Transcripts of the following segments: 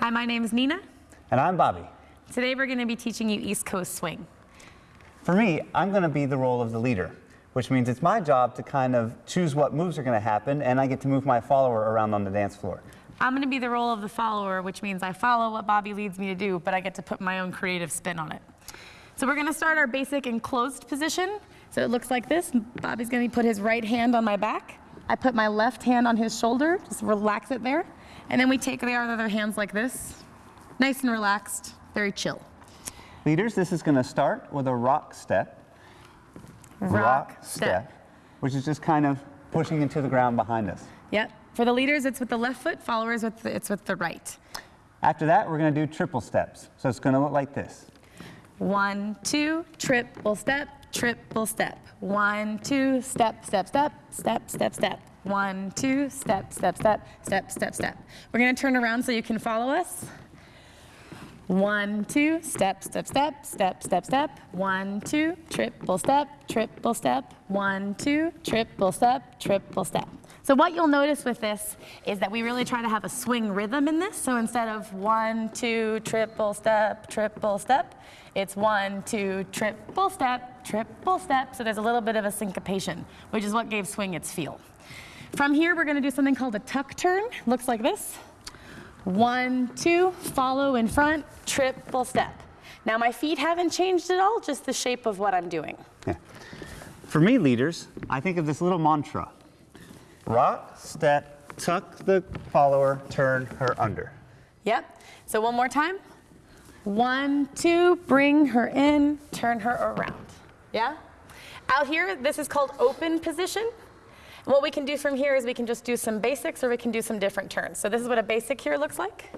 Hi, my name is Nina. And I'm Bobby. Today we're going to be teaching you East Coast Swing. For me, I'm going to be the role of the leader, which means it's my job to kind of choose what moves are going to happen, and I get to move my follower around on the dance floor. I'm going to be the role of the follower, which means I follow what Bobby leads me to do, but I get to put my own creative spin on it. So we're going to start our basic enclosed position. So it looks like this. Bobby's going to put his right hand on my back. I put my left hand on his shoulder, just relax it there. And then we take our other hands like this, nice and relaxed, very chill. Leaders, this is going to start with a rock step. Rock, step. Which is just kind of pushing into the ground behind us. Yep. For the leaders, it's with the left foot. Followers, with the, it's with the right. After that, we're going to do triple steps. So it's going to look like this. One, two, triple step, triple step. One, two, step, step, step, step, step, step. One, two, step, step, step, step, step, step. We're to turn around so you can follow us. One, two, step, step, step, step, step, step. One, two, triple step, triple step. One, two, triple step, triple step. So what you'll notice with this is that we really try to have a swing rhythm in this. So instead of one, two, triple step, triple step, it's one, two, triple step, triple step. So there's a little bit of a syncopation, which is what gave swing its feel. From here, we're gonna do something called a tuck turn. Looks like this. One, two, follow in front, triple step. Now my feet haven't changed at all, just the shape of what I'm doing. Yeah. For me, leaders, I think of this little mantra. Rock, step, tuck the follower, turn her under. Yep. So one more time. One, two, bring her in, turn her around. Yeah? Out here, this is called open position. And what we can do from here is we can just do some basics or we can do some different turns. So this is what a basic here looks like.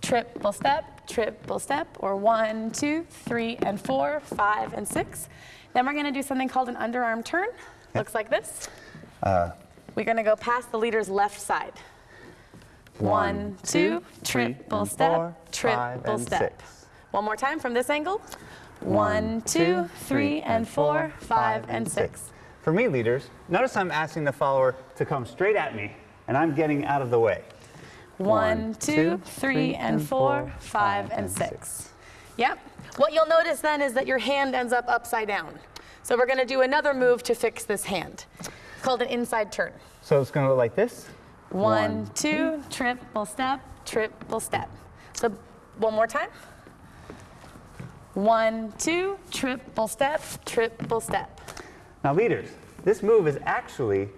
Triple step, triple step, or one, two, three, and four, five, and six. Then we're gonna do something called an underarm turn. Looks like this. Uh, We're gonna go past the leader's left side. One, two, triple step, triple step. One more time from this angle. One, two, three, and four, five, and six. For me, leaders, notice I'm asking the follower to come straight at me, and I'm getting out of the way. One, two, three, and four, five, and six. Yep. What you'll notice then is that your hand ends up upside down. So we're gonna do another move to fix this hand. It's called an inside turn. So it's going to look like this. One, two, triple step, triple step. So one more time. One, two, triple step, triple step. Now, leaders, this move is actually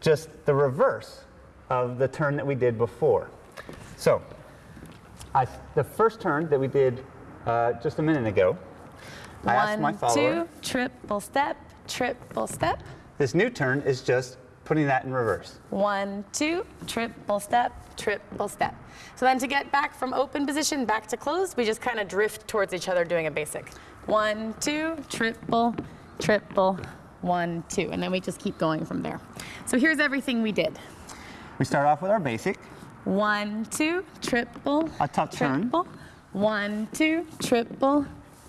just the reverse of the turn that we did before. So, I, the first turn that we did uh, just a minute ago, I asked my One, follower. two, triple step, triple step. This new turn is just putting that in reverse. One, two, triple step, triple step. So then to get back from open position back to closed, we just kind of drift towards each other doing a basic. One, two, triple, triple, one, two. And then we just keep going from there. So here's everything we did. We start off with our basic. One, two, triple, A tuck turn. triple. One, two, triple.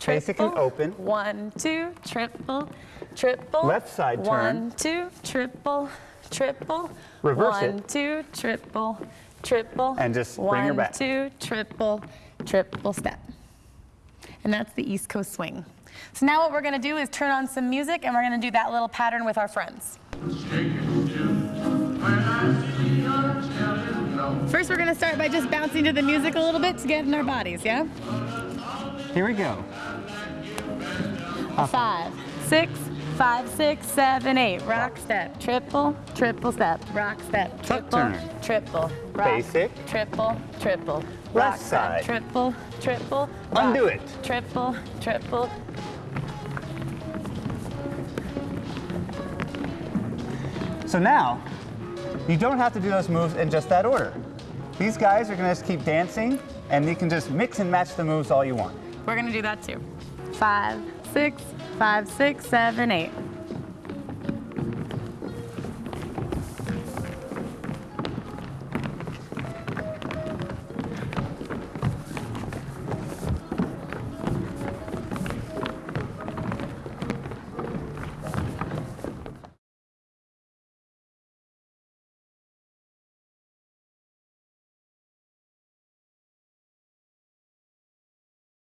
Basic and open. One, two, triple, triple. Left side turn. One, two, triple, triple. Reverse One, it. two, triple, triple. And just bring her back. One, two, triple, triple step. And that's the East Coast swing. So now what we're gonna do is turn on some music and we're gonna do that little pattern with our friends. First, we're gonna start by just bouncing to the music a little bit to get in our bodies, yeah? Here we go. Five, six, five, six, seven, eight. Rock step, triple, triple step, rock step, Tuck triple, turn. triple, rock, Basic. triple, triple, Left rock side. step, triple, triple, Undo it. triple, triple. So now, you don't have to do those moves in just that order. These guys are going to just keep dancing, and you can just mix and match the moves all you want. We're gonna do that too. Five, six, five, six, seven, eight.